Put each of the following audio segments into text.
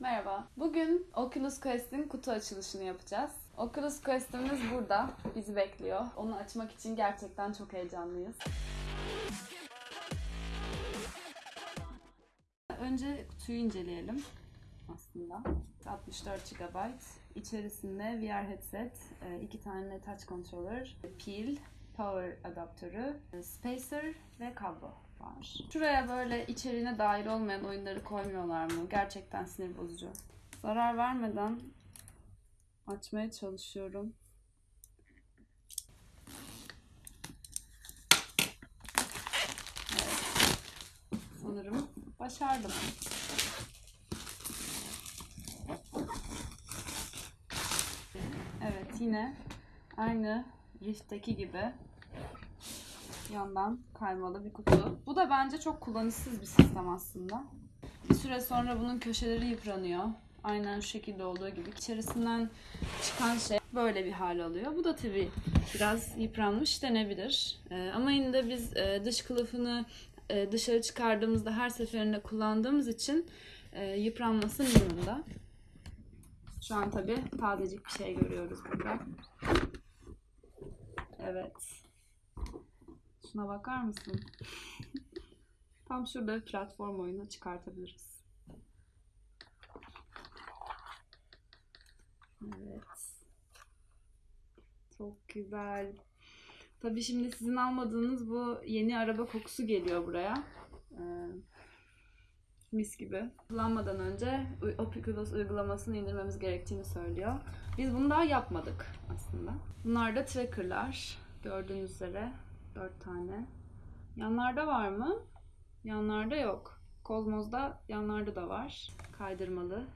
Merhaba. Bugün Oculus Quest'in kutu açılışını yapacağız. Oculus Quest'imiz burada. Bizi bekliyor. Onu açmak için gerçekten çok heyecanlıyız. Önce kutuyu inceleyelim aslında. 64 GB. İçerisinde VR headset, e, iki tane touch controller, pil, power adaptörü, e, spacer ve kablo var. Şuraya böyle içeriğine dahil olmayan oyunları koymuyorlar mı? Gerçekten sinir bozucu. Zarar vermeden açmaya çalışıyorum. Evet. Sanırım başardım. Evet yine aynı Rift'teki gibi yandan kaymalı bir kutu. Bu da bence çok kullanışsız bir sistem aslında. Bir süre sonra bunun köşeleri yıpranıyor. Aynen şu şekilde olduğu gibi. İçerisinden çıkan şey böyle bir hal alıyor. Bu da tabii biraz yıpranmış denebilir. Ee, ama yine de biz e, dış kılıfını e, dışarı çıkardığımızda her seferinde kullandığımız için e, yıpranması minimumda. Şu an tabii tazecik bir şey görüyoruz burada. Evet. Şuna bakar mısın? Tam şurada bir platform oyunu çıkartabiliriz. Evet. Çok güzel. Tabii şimdi sizin almadığınız bu yeni araba kokusu geliyor buraya. Ee, mis gibi. Kullanmadan önce Oculus uygulamasını indirmemiz gerektiğini söylüyor. Biz bunu daha yapmadık aslında. Bunlar da trackerlar. Gördüğünüz üzere 4 tane. Yanlarda var mı? Yanlarda yok. Kozmos'da yanlarda da var. Kaydırmalı.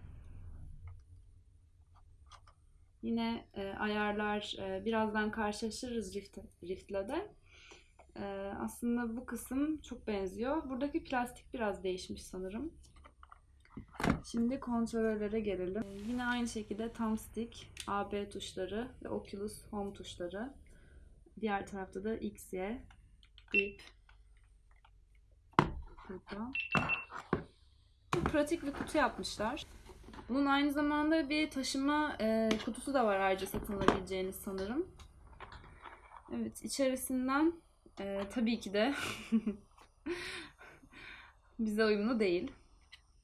Yine e, ayarlar e, birazdan karşılaşırız Rift, Rift'le de. E, aslında bu kısım çok benziyor. Buradaki plastik biraz değişmiş sanırım. Şimdi kontrollere gelelim. E, yine aynı şekilde thumbstick, AB tuşları ve Oculus Home tuşları. Diğer tarafta da X, Y, grip. Burada. Pratik bir kutu yapmışlar. Bunun aynı zamanda bir taşıma e, kutusu da var ayrıca satın alabileceğiniz sanırım. Evet içerisinden e, tabii ki de bize uyumlu değil.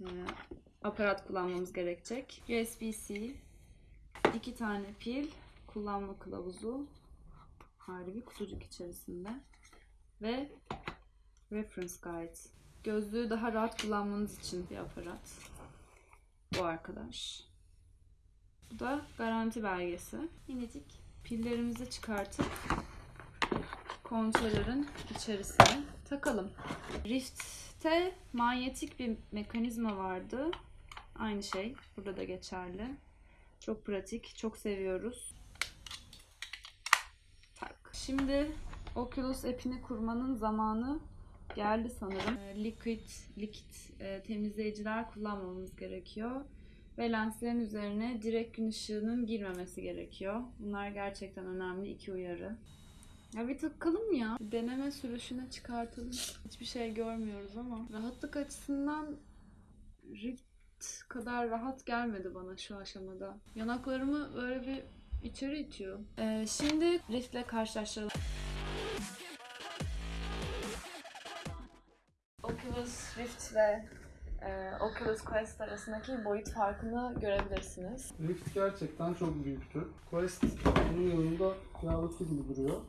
E, aparat kullanmamız gerekecek. USB-C, iki tane pil, kullanma kılavuzu, ayrı bir kutucuk içerisinde ve reference guide. Gözlüğü daha rahat kullanmanız için bir aparat. Bu arkadaş. Bu da garanti belgesi. Minicik pillerimizi çıkartıp kontrolörün içerisine takalım. Rift'te manyetik bir mekanizma vardı. Aynı şey burada da geçerli. Çok pratik, çok seviyoruz. Şimdi Oculus app'ini kurmanın zamanı geldi sanırım. Ee, Liquid, likit e, temizleyiciler kullanmamız gerekiyor. Ve lenslerin üzerine direkt gün ışığının girmemesi gerekiyor. Bunlar gerçekten önemli iki uyarı. Ya bir takalım ya. Deneme sürüşüne çıkartalım. Hiçbir şey görmüyoruz ama. Rahatlık açısından Rift kadar rahat gelmedi bana şu aşamada. Yanaklarımı böyle bir içeri itiyor. Ee, şimdi Rift'le karşılaştıralım. Oculus Rift ve e, Oculus Quest arasındaki boyut farkını görebilirsiniz. Rift gerçekten çok büyüktü. Quest bunun yanında kıyafeti gibi duruyor.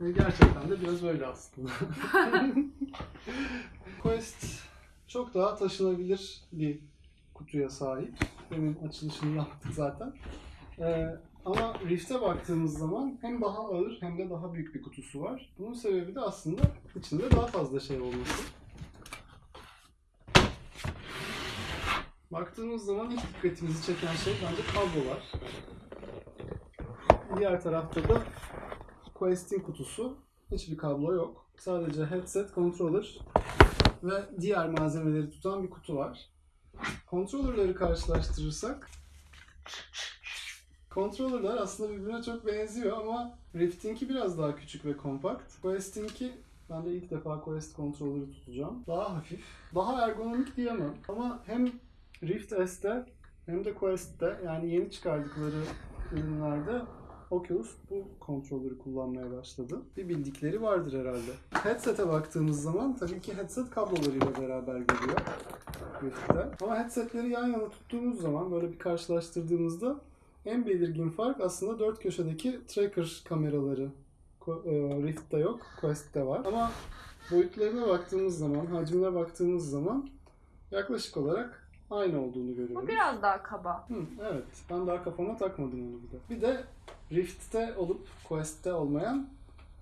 Ve gerçekten de biraz öyle aslında. Quest çok daha taşınabilir bir kutuya sahip. Demin açılışını yaptık zaten. Ee, ama Rift'e baktığımız zaman hem daha ağır hem de daha büyük bir kutusu var. Bunun sebebi de aslında içinde daha fazla şey olması. Baktığımız zaman ilk dikkatimizi çeken şey bence kablolar. Diğer tarafta da Quest'in kutusu. Hiçbir kablo yok. Sadece headset, controller ve diğer malzemeleri tutan bir kutu var. Controller'ları karşılaştırırsak Controller'lar aslında birbirine çok benziyor ama Rift'inki biraz daha küçük ve kompakt. Quest'inki Ben de ilk defa Quest kontrolörü tutacağım. Daha hafif, daha ergonomik diyemem. Ama hem Rift S'te hem de Quest'te yani yeni çıkardıkları ürünlerde Oculus bu kontrolörü kullanmaya başladı. Bir bildikleri vardır herhalde. Headset'e baktığımız zaman tabii ki headset kablolarıyla beraber geliyor. Rift'te. Ama headsetleri yan yana tuttuğumuz zaman böyle bir karşılaştırdığımızda en belirgin fark aslında dört köşedeki tracker kameraları. E, Rift'te yok, Quest'te var. Ama boyutlarına baktığımız zaman, hacmine baktığımız zaman yaklaşık olarak aynı olduğunu Bu görüyoruz. biraz daha kaba. Hı, evet, ben daha kafama takmadım onu bir de. Bir de Rift'te olup Quest'te olmayan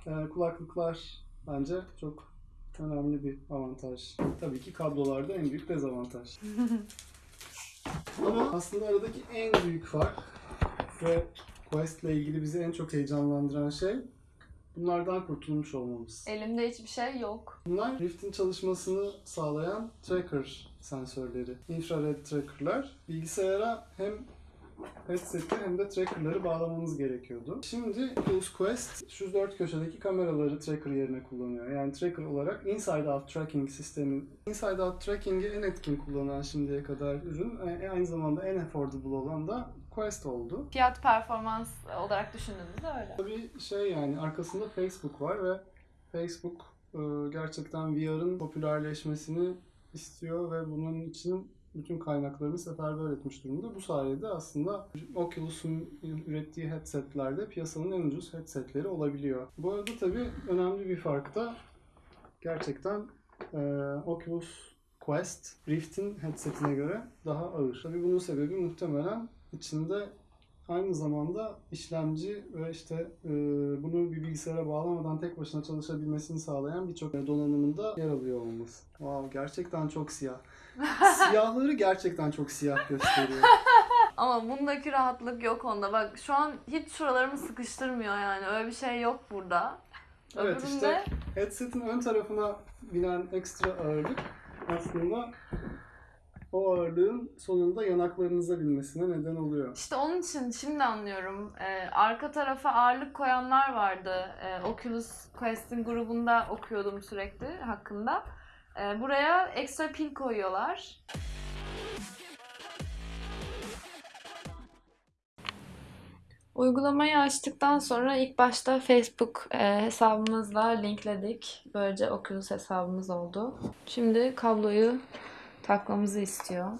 e, kulaklıklar bence çok önemli bir avantaj. Tabii ki kablolarda en büyük dezavantaj. Ama aslında aradaki en büyük fark ve Quest ile ilgili bizi en çok heyecanlandıran şey bunlardan kurtulmuş olmamız. Elimde hiçbir şey yok. Bunlar Rift'in çalışmasını sağlayan tracker sensörleri, infrared trackerlar. Bilgisayara hem headset'i hem de trackerları bağlamamız gerekiyordu. Şimdi Oculus Quest şu dört köşedeki kameraları tracker yerine kullanıyor. Yani tracker olarak inside out tracking sistemi. Inside out tracking'i en etkin kullanan şimdiye kadar ürün, e, aynı zamanda en affordable olan da Quest oldu. Fiyat performans olarak düşündüğümüzde öyle. Tabii şey yani arkasında Facebook var ve Facebook e, gerçekten VR'ın popülerleşmesini istiyor ve bunun için bütün kaynaklarını seferber etmiş durumda. Bu sayede aslında Oculus'un ürettiği headsetlerde piyasanın en ucuz headsetleri olabiliyor. Bu arada tabii önemli bir fark da gerçekten e, Oculus Quest Rift'in headsetine göre daha ağır. Tabii bunun sebebi muhtemelen içinde aynı zamanda işlemci ve işte e, bunu bir bilgisayara bağlamadan tek başına çalışabilmesini sağlayan birçok donanımında yer alıyor olması. Wow, gerçekten çok siyah. Siyahları gerçekten çok siyah gösteriyor. Ama bundaki rahatlık yok onda. Bak şu an hiç şuralarımı sıkıştırmıyor yani. Öyle bir şey yok burada. Evet Öbüründe işte headset'in ön tarafına binen ekstra ağırlık aslında o ağırlığın sonunda yanaklarınıza binmesine neden oluyor. işte onun için şimdi anlıyorum. Ee, arka tarafa ağırlık koyanlar vardı. Ee, Oculus Quest'in grubunda okuyordum sürekli hakkında. Ee, buraya ekstra pil koyuyorlar. Uygulamayı açtıktan sonra ilk başta Facebook e, hesabımızla linkledik. Böylece Oculus hesabımız oldu. Şimdi kabloyu takmamızı istiyor.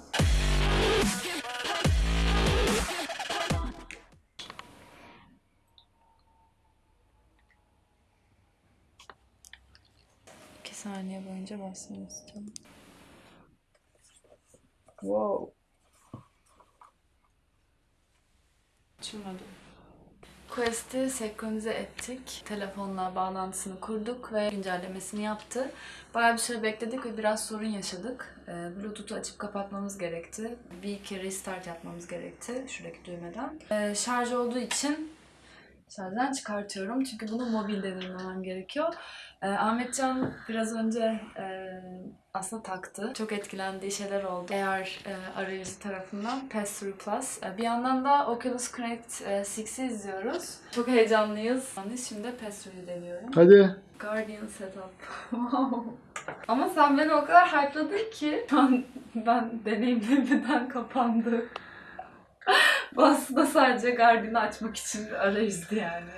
İki saniye boyunca basmayı istiyorum. Wow. Açılmadı. Quest'i senkronize ettik. Telefonla bağlantısını kurduk ve güncellemesini yaptı. Bayağı bir süre bekledik ve biraz sorun yaşadık. Ee, Bluetooth'u açıp kapatmamız gerekti. Bir kere restart yapmamız gerekti şuradaki düğmeden. Ee, şarj olduğu için şarjdan çıkartıyorum. Çünkü bunu mobilde dinlemem gerekiyor. Ee, Ahmetcan biraz önce e, aslında taktı. Çok etkilendiği şeyler oldu. Eğer e, arayüzü tarafından Pass-Through Plus. E, bir yandan da Oculus Connect e, 6'i izliyoruz. Çok heyecanlıyız. Yani Şimdi Pass-Through'u deniyorum. Hadi. Guardian Setup. Wow. Ama sen beni o kadar hype'ladın ki şu an ben deneyimlemeden kapandı. Bu aslında sadece Guardian'ı açmak için bir arayüzdü yani.